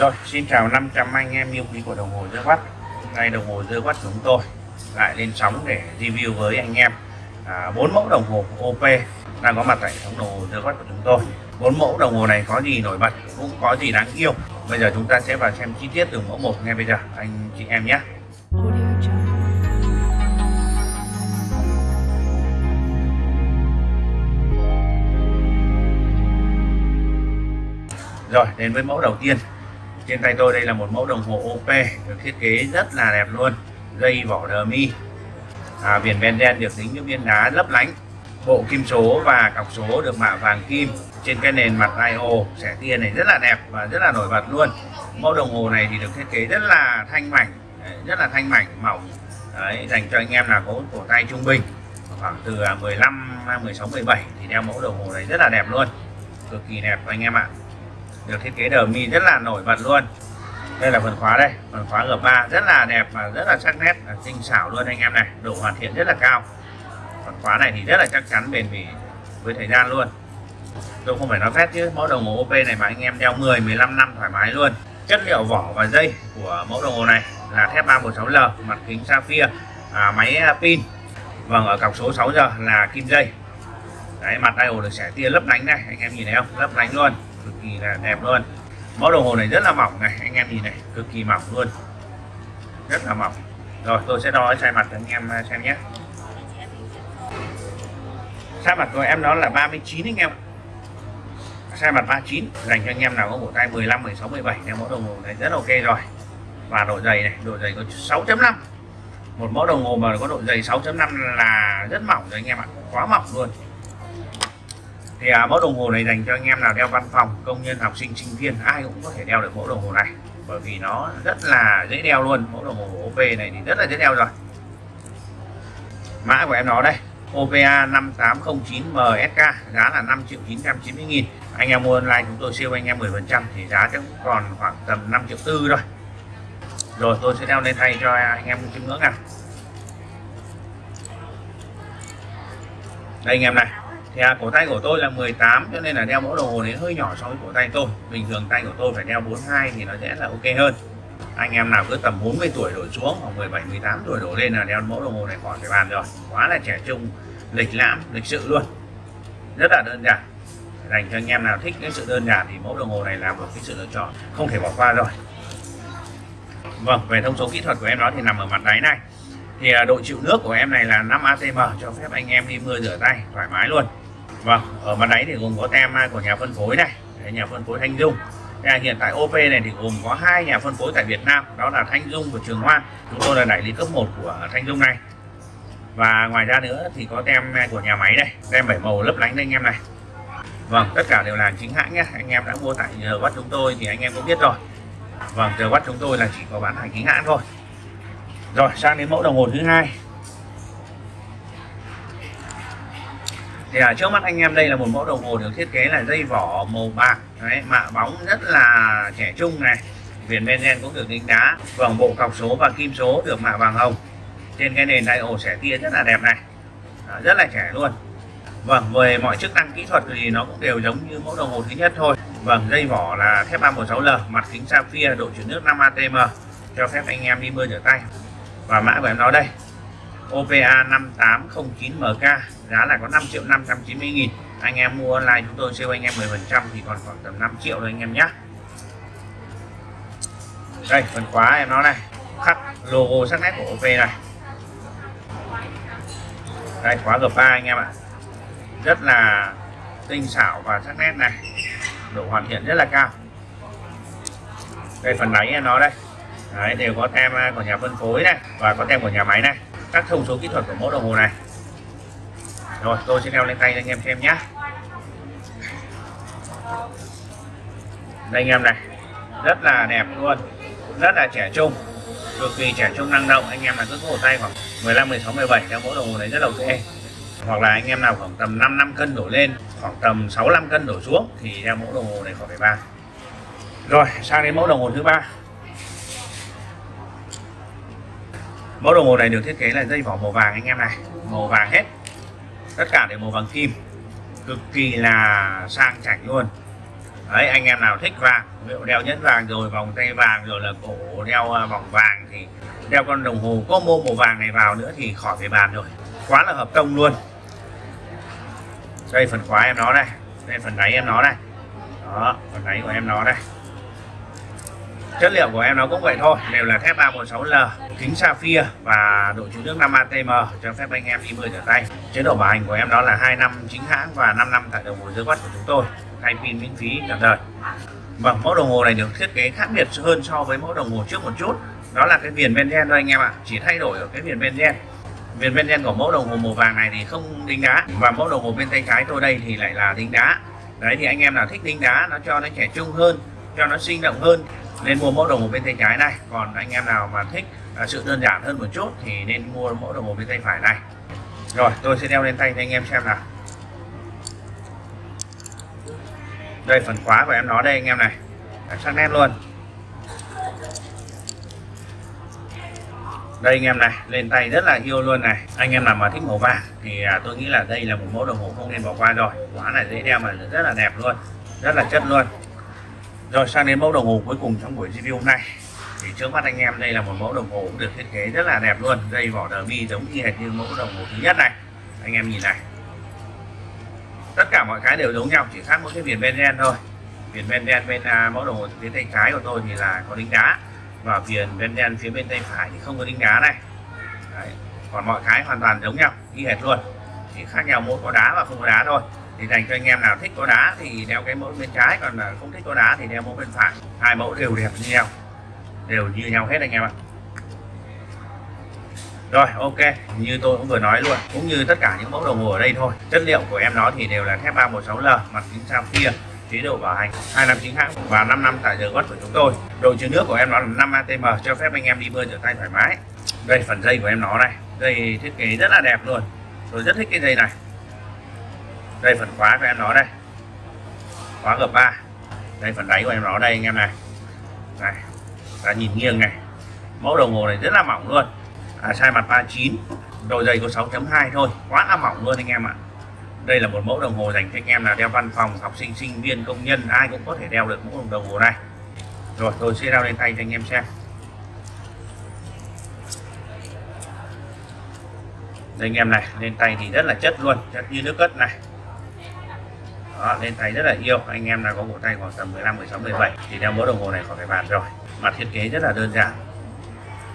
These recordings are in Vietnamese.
Rồi, xin chào 500 anh em yêu quý của đồng hồ dơ quát Ngay đồng hồ dơ quát chúng tôi lại lên sóng để review với anh em. À, mẫu đồng hồ OP đang có mặt tại hệ thống đồng hồ dơ quát của chúng tôi. Bốn mẫu đồng hồ này có gì nổi bật cũng có gì đáng yêu. Bây giờ chúng ta sẽ vào xem chi tiết từng mẫu một ngay bây giờ anh chị em nhé. Rồi đến với mẫu đầu tiên trên tay tôi đây là một mẫu đồng hồ OP được thiết kế rất là đẹp luôn. Dây vỏ đờ mi. À, viền benzen được tính những viên đá lấp lánh. Bộ kim số và cọc số được mạ vàng kim. Trên cái nền mặt IO sẻ tia này rất là đẹp và rất là nổi bật luôn. Mẫu đồng hồ này thì được thiết kế rất là thanh mảnh rất là thanh mảnh mỏng. Đấy, dành cho anh em là có cổ tay trung bình. Khoảng từ 15 16 17 thì đeo mẫu đồng hồ này rất là đẹp luôn. Cực kỳ đẹp anh em ạ được thiết kế đờ mi rất là nổi bật luôn. Đây là phần khóa đây phần khóa G3 rất là đẹp và rất là sắc nét tinh xảo luôn anh em này độ hoàn thiện rất là cao. Phần khóa này thì rất là chắc chắn bền bỉ với thời gian luôn. Tôi không phải nói phép chứ mẫu đồng hồ OP này mà anh em đeo 10 15 năm thoải mái luôn. Chất liệu vỏ và dây của mẫu đồng hồ này là thép 316L mặt kính sapphire à, máy à, pin. Vâng ở cọc số 6 giờ là kim dây. Đấy mặt dial được xẻ tia lấp lánh này anh em nhìn thấy không? Lấp lánh luôn cực kỳ là đẹp luôn. Mẫu đồng hồ này rất là mỏng này, anh em nhìn này, cực kỳ mỏng luôn. Rất là mỏng. Rồi, tôi sẽ đo sai mặt cho anh em à, xem nhé. Sai mặt của em đó là 39 anh em. Sai mặt 39 dành cho anh em nào có bộ tay 15 16 17 theo mẫu đồng hồ này rất ok rồi. Và độ dày này, độ dày có 6.5 một mẫu đồng hồ mà có độ dày 6.5 là rất mỏng rồi anh em ạ, quá mỏng luôn thì à, mẫu đồng hồ này dành cho anh em nào đeo văn phòng công nhân học sinh sinh viên ai cũng có thể đeo được mẫu đồng hồ này. Bởi vì nó rất là dễ đeo luôn mẫu đồng hồ OP này thì rất là dễ đeo rồi. Mã của em nó đây OPA 5809 MSK giá là 5 triệu 990 nghìn. Anh em mua online chúng tôi siêu anh em 10 phần trăm thì giá chắc còn khoảng tầm 5 triệu tư thôi. Rồi tôi sẽ đeo lên tay cho anh em chiêm ngưỡng nào đây anh em này thì à, cổ tay của tôi là 18 cho nên là đeo mẫu đồng hồ này hơi nhỏ so với cổ tay tôi. Bình thường tay của tôi phải đeo 42 thì nó sẽ là ok hơn. Anh em nào cứ tầm 40 tuổi đổ xuống hoặc 17 18 tuổi đổ lên là đeo mẫu đồng hồ này khỏi phải bàn rồi. Quá là trẻ trung lịch lãm lịch sự luôn. Rất là đơn giản. Dành cho anh em nào thích cái sự đơn giản thì mẫu đồng hồ này là một cái sự lựa chọn không thể bỏ qua rồi. Vâng về thông số kỹ thuật của em đó thì nằm ở mặt đáy này. Thì à, độ chịu nước của em này là 5 atm cho phép anh em đi mưa rửa tay thoải mái luôn vâng ở mặt đáy thì gồm có tem của nhà phân phối này nhà phân phối Thanh Dung. À, hiện tại OP này thì gồm có hai nhà phân phối tại Việt Nam, đó là Thanh Dung và Trường Hoa chúng tôi là đại lý cấp 1 của Thanh Dung này. Và ngoài ra nữa thì có tem của nhà máy đây tem bảy màu lấp lánh đây anh em này. Vâng tất cả đều là chính hãng nhé. Anh em đã mua tại giờ bắt chúng tôi thì anh em cũng biết rồi. Vâng giờ bắt chúng tôi là chỉ có bán hàng chính hãng thôi. Rồi, sang đến mẫu đồng hồ thứ hai. Thì ở trước mắt anh em đây là một mẫu đồng hồ được thiết kế là dây vỏ màu bạc. Đấy, mạ bóng rất là trẻ trung này. Viền benzen cũng được đính đá vòng bộ cọc số và kim số được mạ vàng hồng. Trên cái nền ổ xẻ tia rất là đẹp này. À, rất là trẻ luôn. Vâng về mọi chức năng kỹ thuật thì nó cũng đều giống như mẫu đồng hồ thứ nhất thôi. Vâng dây vỏ là thép 316L mặt kính sapphire độ chuyển nước 5 atm cho phép anh em đi mưa rửa tay. Và mã của em nó đây. OPA 5809MK giá là có 5 triệu 590 nghìn. Anh em mua online chúng tôi siêu anh em 10 phần trăm thì còn khoảng tầm 5 triệu rồi anh em nhé đây phần khóa em nó này. Khắc logo sắc nét của OP này. Đây khóa G3 anh em ạ. Rất là tinh xảo và sắc nét này. Độ hoàn thiện rất là cao. Đây phần đáy em nó đây. Đấy, đều có tem à, của nhà phân phối này và có tem của nhà máy này. Các thông số kỹ thuật của mẫu đồng hồ này rồi, tôi sẽ leo lên tay cho anh em xem nhé. Đây, anh em này, rất là đẹp luôn, rất là trẻ trung, cực kỳ trẻ trung năng động. Anh em là cứ cổ tay khoảng 15 16 17 theo mẫu đồng hồ này rất là ok. Hoặc là anh em nào khoảng tầm 5 năm cân đổ lên, khoảng tầm 65 cân đổ xuống thì theo mẫu đồng hồ này khoảng phải ba. Rồi, sang đến mẫu đồng hồ thứ ba. Mẫu đồng hồ này được thiết kế là dây vỏ màu vàng, anh em này. Màu vàng hết tất cả đều màu vàng kim. Cực kỳ là sang chảnh luôn. Đấy, anh em nào thích vàng ví dụ đeo nhẫn vàng rồi, vòng tay vàng rồi là cổ đeo à, vòng vàng thì đeo con đồng hồ. Có mô màu vàng này vào nữa thì khỏi phải bàn rồi. Quá là hợp công luôn. Đây phần khóa em nó đây. Đây phần đáy em nó đây. Đó, phần đáy của em nó đây. Chất liệu của em nó cũng vậy thôi, đều là thép 316L kính sapphire và độ chịu nước 5 ATM cho phép anh em đi mưa rửa tay chế độ bảo hành của em đó là 2 năm chính hãng và 5 năm tại đồng hồ dưới quất của chúng tôi, thay pin miễn phí cả đời. Và mẫu đồng hồ này được thiết kế khác biệt hơn so với mẫu đồng hồ trước một chút. Đó là cái viền benzen thôi anh em ạ, chỉ thay đổi ở cái viền benzen viền benzen của mẫu đồng hồ màu vàng này thì không đính đá, và mẫu đồng hồ bên tay trái tôi đây thì lại là đính đá. Đấy, thì anh em nào thích đính đá, nó cho nó trẻ trung hơn, cho nó sinh động hơn, nên mua mẫu đồng hồ bên tay trái này. Còn anh em nào mà thích à, sự đơn giản hơn một chút thì nên mua mẫu đồng hồ bên tay phải này rồi tôi sẽ đeo lên tay cho anh em xem nào. Đây phần khóa của em nó đây anh em này. Sắc nét luôn. Đây anh em này lên tay rất là yêu luôn này. Anh em nào mà thích màu vàng thì à, tôi nghĩ là đây là một mẫu đồng hồ không nên bỏ qua rồi. Quá là dễ đeo mà rất là đẹp luôn rất là chất luôn. Rồi sang đến mẫu đồng hồ cuối cùng trong buổi review hôm nay thì trước mắt anh em đây là một mẫu đồng hồ cũng được thiết kế rất là đẹp luôn. Dây vỏ đờ bi giống như hệt như mẫu đồng hồ thứ nhất này. Anh em nhìn này. Tất cả mọi cái đều giống nhau chỉ khác mỗi cái viền ben đen thôi. Viền ben đen bên uh, mẫu đồng hồ phía tay trái của tôi thì là có đính đá. Và viền ben đen phía bên tay phải thì không có đính đá này. Đấy. còn mọi cái hoàn toàn giống nhau y hệt luôn. Chỉ khác nhau mỗi có đá và không có đá thôi. Thì dành cho anh em nào thích có đá thì đeo cái mẫu bên trái còn à, không thích có đá thì đeo mẫu bên phải. Hai mẫu đều đẹp như nhau đều như nhau hết anh em ạ. Rồi, ok, như tôi cũng vừa nói luôn, cũng như tất cả những mẫu đồng hồ ở đây thôi, chất liệu của em nó thì đều là thép 316L mặt kính sapphire chế độ bảo hành hai năm chính hãng và 5 năm tại giờ gót của chúng tôi. Độ chứa nước của em nó là 5 atm cho phép anh em đi bơi rửa tay thoải mái. Đây, phần dây của em nó này, dây thiết kế rất là đẹp luôn. Tôi rất thích cái dây này. Đây, phần khóa của em nó đây, khóa gập 3 đây, phần đáy của em nó đây, anh em này. Này ta nhìn nghiêng này. Mẫu đồng hồ này rất là mỏng luôn. À, size mặt 39 độ dày có 6.2 thôi. Quá là mỏng luôn anh em ạ. Đây là một mẫu đồng hồ dành cho anh em là đeo văn phòng học sinh sinh viên công nhân. Ai cũng có thể đeo được mẫu đồng hồ này. Rồi tôi sẽ đeo lên tay cho anh em xem. Đây anh em này lên tay thì rất là chất luôn. Chất như nước cất này đó, nên tay rất là yêu anh em nào có bộ tay khoảng tầm 15 16 17 thì đeo mẫu đồng hồ này khỏi phải bàn rồi. Mặt thiết kế rất là đơn giản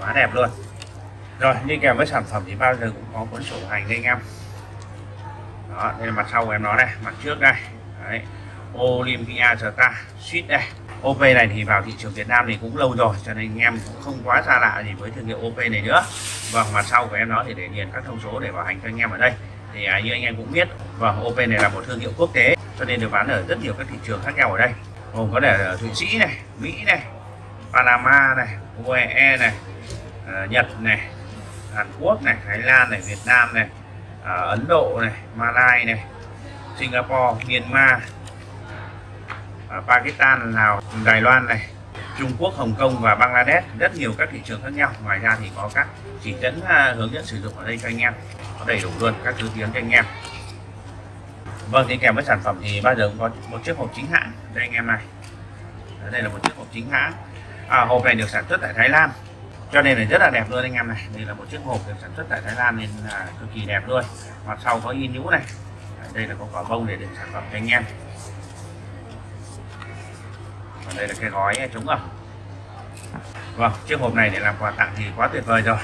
quá đẹp luôn. Rồi đi kèm với sản phẩm thì bao giờ cũng có cuốn sổ hành đây anh em. Đó đây là mặt sau của em nó đây mặt trước đây. Đấy. Olympia Star Suite đây. OP này thì vào thị trường Việt Nam thì cũng lâu rồi cho nên anh em cũng không quá xa lạ gì với thương hiệu OP này nữa. Vâng mặt sau của em nó thì để điền các thông số để bảo hành cho anh em ở đây. Thì à, như anh em cũng biết vâng OP này là một thương hiệu quốc tế cho nên được bán ở rất nhiều các thị trường khác nhau ở đây. Gồm có thể ở Thụy Sĩ này, Mỹ này, Panama này UAE này ờ, Nhật này, Hàn Quốc này, Thái Lan này, Việt Nam này ờ, Ấn Độ này, Malai này, Singapore, Myanmar ờ, Pakistan, Lào, Đài Loan này, Trung Quốc, Hồng Kông và Bangladesh. Rất nhiều các thị trường khác nhau. Ngoài ra thì có các chỉ dẫn hướng dẫn sử dụng ở đây cho anh em. Có đầy đủ luôn các thứ tiếng cho anh em vâng thì kèm với sản phẩm thì bao giờ cũng có một chiếc hộp chính hãng đây anh em này. Đây là một chiếc hộp chính hãng. À, hộp này được sản xuất tại Thái Lan cho nên là rất là đẹp luôn anh em này. Đây là một chiếc hộp được sản xuất tại Thái Lan nên là cực kỳ đẹp luôn. Mặt sau có in nhũ này. Đây là có quả bông để đựng sản phẩm cho anh em. Và đây là cái gói chống ẩm vâng chiếc hộp này để làm quà tặng thì quá tuyệt vời rồi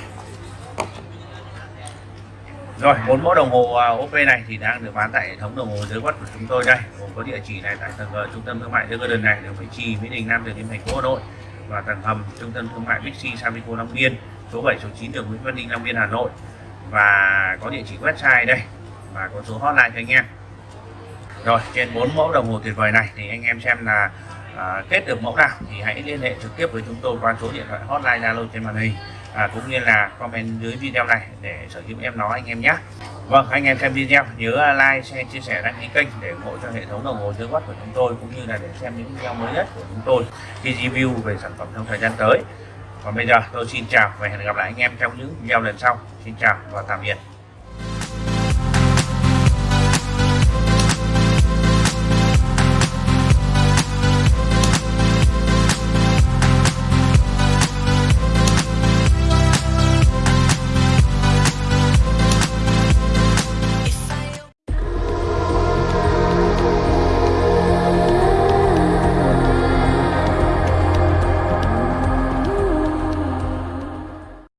rồi bốn mẫu đồng hồ à, OP này thì đang được bán tại hệ thống đồng hồ dưới quất của chúng tôi đây. Gồm có địa chỉ này tại tầng ờ, trung tâm thương mại The Garden này đường Mỹ Trì Mỹ Đình Nam đường Kim thành phố Hà Nội và tầng hầm trung tâm thương mại Bixi Savico Long Biên số 7 số 9 đường Nguyễn Văn Linh, Long Biên Hà Nội. Và có địa chỉ website đây và có số hotline cho anh em. Rồi trên bốn mẫu đồng hồ tuyệt vời này thì anh em xem là à, kết được mẫu nào thì hãy liên hệ trực tiếp với chúng tôi qua số điện thoại hotline Zalo trên màn hình à, cũng như là comment dưới video này để sở hữu em nói anh em nhé. Vâng anh em xem video nhớ like share chia sẻ đăng ký kênh để ủng hộ cho hệ thống đồng hồ dưới quát của chúng tôi cũng như là để xem những video mới nhất của chúng tôi khi review về sản phẩm trong thời gian tới. Còn bây giờ tôi xin chào và hẹn gặp lại anh em trong những video lần sau. Xin chào và tạm biệt.